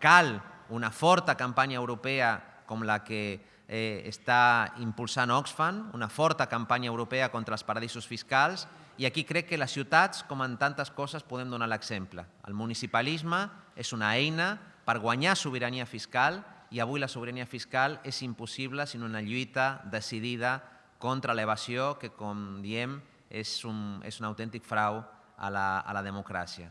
Cal una forta campanya europea com la que eh, està impulsant Oxfam, una forta campanya europea contra els paradisos fiscals, i aquí crec que les ciutats, com en tantes coses, podem donar l'exemple. El municipalisme és una eina per guanyar sobirania fiscal i avui la sobirania fiscal és impossible sinó una lluita decidida contra l'evasió que, com diem, és un, és un autèntic frau a la, a la democràcia.